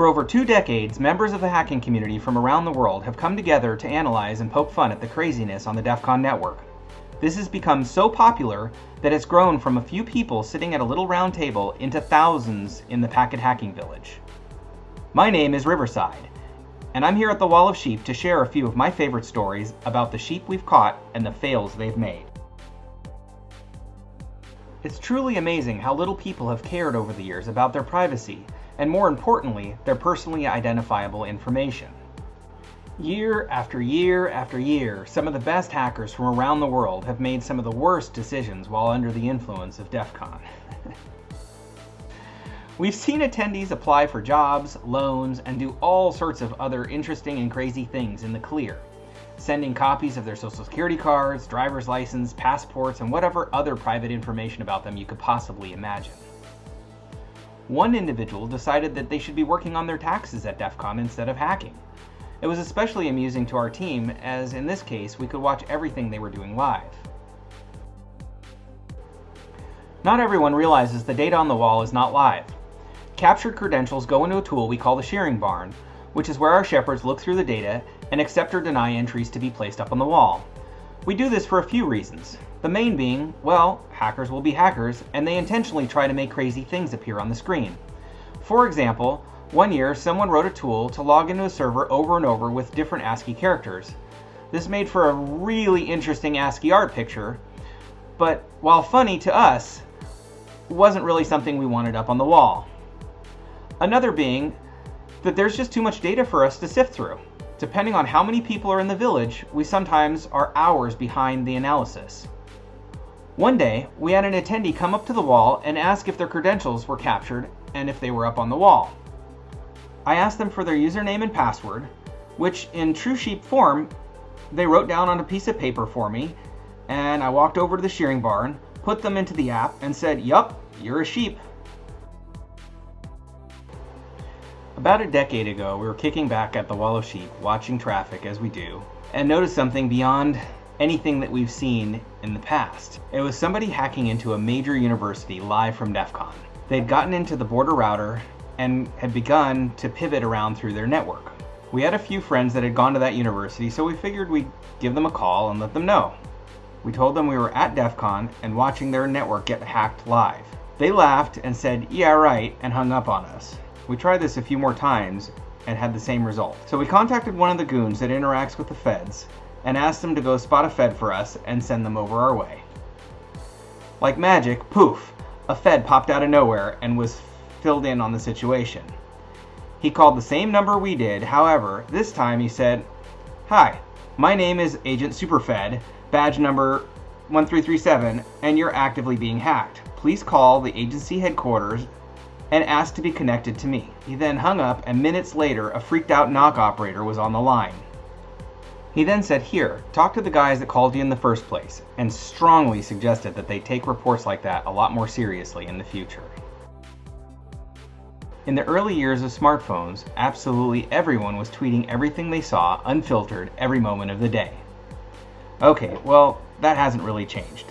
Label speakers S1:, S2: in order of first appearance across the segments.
S1: For over two decades, members of the hacking community from around the world have come together to analyze and poke fun at the craziness on the DEF CON network. This has become so popular that it's grown from a few people sitting at a little round table into thousands in the packet hacking village. My name is Riverside, and I'm here at the Wall of Sheep to share a few of my favorite stories about the sheep we've caught and the fails they've made. It's truly amazing how little people have cared over the years about their privacy, and more importantly, their personally identifiable information. Year after year after year, some of the best hackers from around the world have made some of the worst decisions while under the influence of DEF CON. We've seen attendees apply for jobs, loans, and do all sorts of other interesting and crazy things in the clear, sending copies of their social security cards, driver's license, passports, and whatever other private information about them you could possibly imagine. One individual decided that they should be working on their taxes at DEF CON instead of hacking. It was especially amusing to our team, as in this case, we could watch everything they were doing live. Not everyone realizes the data on the wall is not live. Captured credentials go into a tool we call the shearing barn, which is where our shepherds look through the data and accept or deny entries to be placed up on the wall. We do this for a few reasons. The main being, well, hackers will be hackers, and they intentionally try to make crazy things appear on the screen. For example, one year, someone wrote a tool to log into a server over and over with different ASCII characters. This made for a really interesting ASCII art picture, but while funny to us, wasn't really something we wanted up on the wall. Another being that there's just too much data for us to sift through. Depending on how many people are in the village, we sometimes are hours behind the analysis. One day, we had an attendee come up to the wall and ask if their credentials were captured and if they were up on the wall. I asked them for their username and password, which in true sheep form, they wrote down on a piece of paper for me, and I walked over to the shearing barn, put them into the app, and said, Yup, you're a sheep. About a decade ago, we were kicking back at the Wall of Sheep, watching traffic as we do, and noticed something beyond anything that we've seen in the past. It was somebody hacking into a major university live from DEF CON. They'd gotten into the border router and had begun to pivot around through their network. We had a few friends that had gone to that university, so we figured we'd give them a call and let them know. We told them we were at DEF CON and watching their network get hacked live. They laughed and said, yeah right, and hung up on us. We tried this a few more times and had the same result. So we contacted one of the goons that interacts with the feds and asked them to go spot a fed for us and send them over our way. Like magic, poof, a fed popped out of nowhere and was filled in on the situation. He called the same number we did, however, this time he said, Hi, my name is Agent Superfed, badge number 1337, and you're actively being hacked. Please call the agency headquarters and ask to be connected to me. He then hung up, and minutes later, a freaked out NOC operator was on the line. He then said, Here, talk to the guys that called you in the first place, and strongly suggested that they take reports like that a lot more seriously in the future. In the early years of smartphones, absolutely everyone was tweeting everything they saw, unfiltered, every moment of the day. Okay, well, that hasn't really changed.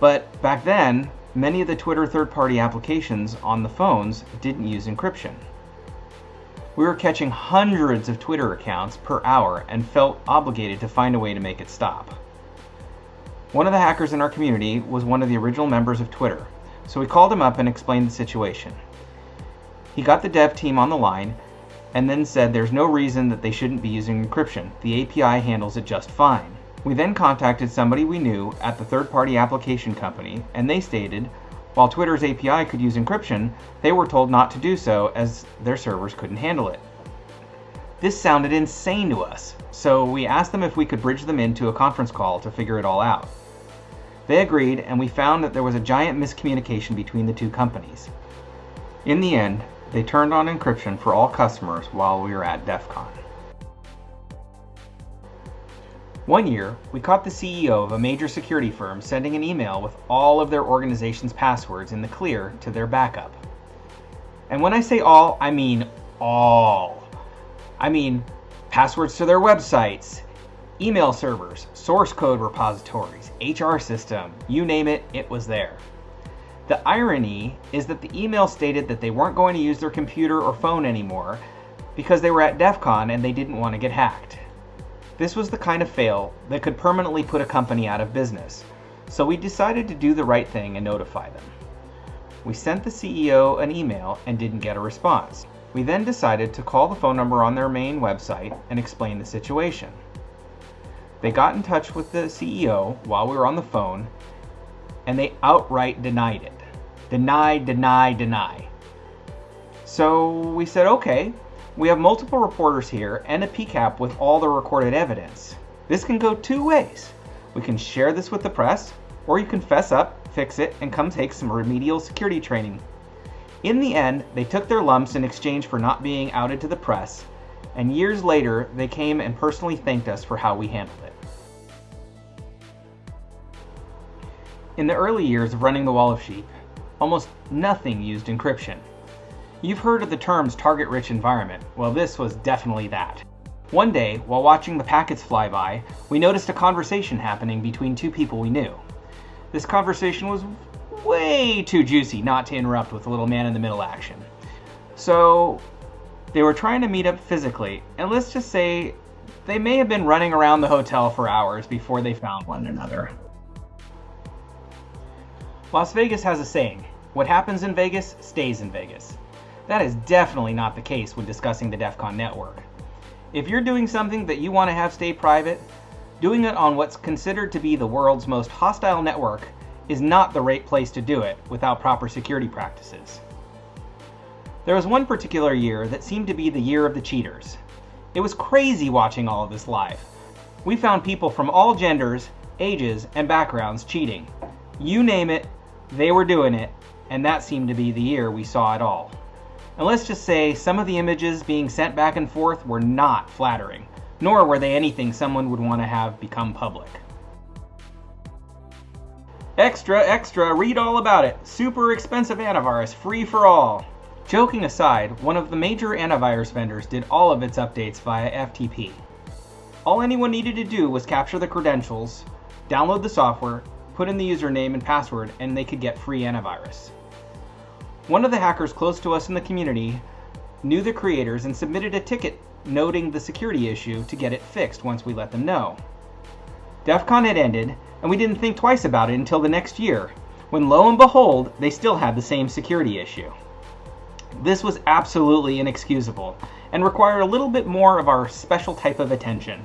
S1: But back then, many of the Twitter third party applications on the phones didn't use encryption. We were catching hundreds of Twitter accounts per hour and felt obligated to find a way to make it stop. One of the hackers in our community was one of the original members of Twitter, so we called him up and explained the situation. He got the dev team on the line and then said there's no reason that they shouldn't be using encryption. The API handles it just fine. We then contacted somebody we knew at the third party application company, and they stated while Twitter's API could use encryption, they were told not to do so as their servers couldn't handle it. This sounded insane to us, so we asked them if we could bridge them into a conference call to figure it all out. They agreed, and we found that there was a giant miscommunication between the two companies. In the end, they turned on encryption for all customers while we were at DEF CON. One year, we caught the CEO of a major security firm sending an email with all of their organization's passwords in the clear to their backup. And when I say all, I mean all. I mean passwords to their websites, email servers, source code repositories, HR system, you name it, it was there. The irony is that the email stated that they weren't going to use their computer or phone anymore, because they were at DEF CON and they didn't want to get hacked. This was the kind of fail that could permanently put a company out of business, so we decided to do the right thing and notify them. We sent the CEO an email and didn't get a response. We then decided to call the phone number on their main website and explain the situation. They got in touch with the CEO while we were on the phone and they outright denied it. Deny, deny, deny. So we said, okay, we have multiple reporters here and a PCAP with all the recorded evidence. This can go two ways. We can share this with the press, or you can fess up, fix it, and come take some remedial security training. In the end, they took their lumps in exchange for not being outed to the press, and years later, they came and personally thanked us for how we handled it. In the early years of running the Wall of Sheep, almost nothing used encryption. You've heard of the terms target rich environment. Well, this was definitely that. One day, while watching the packets fly by, we noticed a conversation happening between two people we knew. This conversation was way too juicy not to interrupt with a little man in the middle action. So, they were trying to meet up physically, and let's just say they may have been running around the hotel for hours before they found one another. Las Vegas has a saying what happens in Vegas stays in Vegas. That is definitely not the case when discussing the DEF CON network. If you're doing something that you want to have stay private, doing it on what's considered to be the world's most hostile network is not the right place to do it without proper security practices. There was one particular year that seemed to be the year of the cheaters. It was crazy watching all of this live. We found people from all genders, ages, and backgrounds cheating. You name it, they were doing it, and that seemed to be the year we saw it all. And let's just say some of the images being sent back and forth were not flattering, nor were they anything someone would want to have become public. Extra, extra, read all about it. Super expensive antivirus, free for all. Joking aside, one of the major antivirus vendors did all of its updates via FTP. All anyone needed to do was capture the credentials, download the software, put in the username and password, and they could get free antivirus. One of the hackers close to us in the community knew the creators and submitted a ticket noting the security issue to get it fixed once we let them know. DEF CON had ended, and we didn't think twice about it until the next year, when lo and behold, they still had the same security issue. This was absolutely inexcusable and required a little bit more of our special type of attention.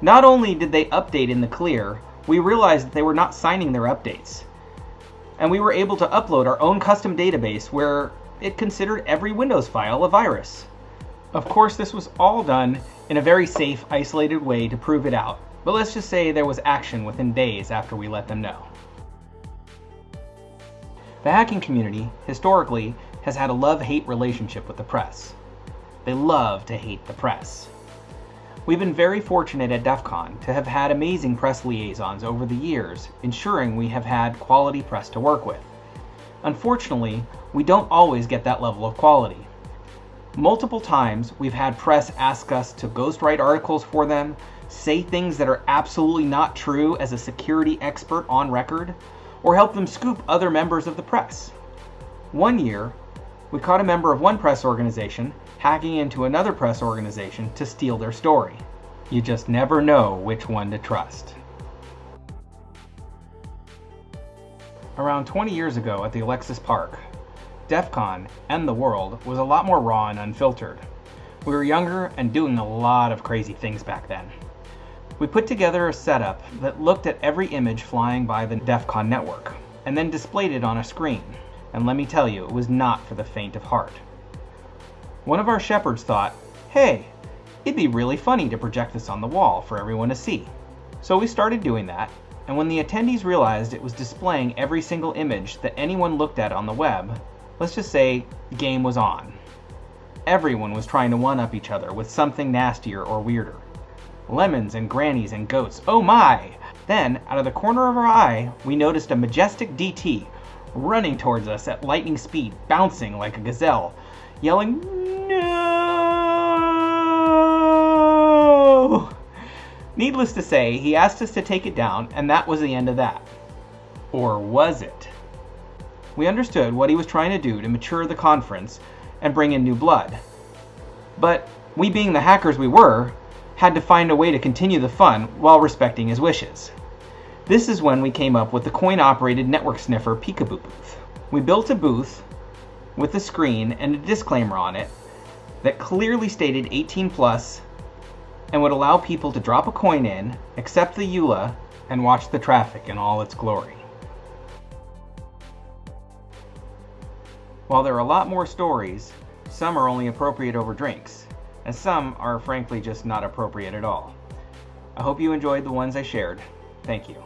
S1: Not only did they update in the clear, we realized that they were not signing their updates. And we were able to upload our own custom database where it considered every Windows file a virus. Of course, this was all done in a very safe, isolated way to prove it out, but let's just say there was action within days after we let them know. The hacking community, historically, has had a love-hate relationship with the press. They love to hate the press. We've been very fortunate at DEF CON to have had amazing press liaisons over the years, ensuring we have had quality press to work with. Unfortunately, we don't always get that level of quality. Multiple times, we've had press ask us to ghostwrite articles for them, say things that are absolutely not true as a security expert on record, or help them scoop other members of the press. One year, we caught a member of one press organization hacking into another press organization to steal their story. You just never know which one to trust. Around 20 years ago at the Alexis Park, DEF CON and the world was a lot more raw and unfiltered. We were younger and doing a lot of crazy things back then. We put together a setup that looked at every image flying by the DEF CON network, and then displayed it on a screen. And let me tell you, it was not for the faint of heart. One of our shepherds thought, hey, it'd be really funny to project this on the wall for everyone to see. So we started doing that, and when the attendees realized it was displaying every single image that anyone looked at on the web, let's just say the game was on. Everyone was trying to one-up each other with something nastier or weirder. Lemons and grannies and goats, oh my! Then, out of the corner of our eye, we noticed a majestic DT running towards us at lightning speed, bouncing like a gazelle, yelling, No! Needless to say, he asked us to take it down, and that was the end of that. Or was it? We understood what he was trying to do to mature the conference and bring in new blood. But we, being the hackers we were, had to find a way to continue the fun while respecting his wishes. This is when we came up with the coin operated network sniffer Peekaboo booth. We built a booth with a screen and a disclaimer on it that clearly stated 18 plus and would allow people to drop a coin in, accept the EULA, and watch the traffic in all its glory. While there are a lot more stories, some are only appropriate over drinks, and some are frankly just not appropriate at all. I hope you enjoyed the ones I shared. Thank you.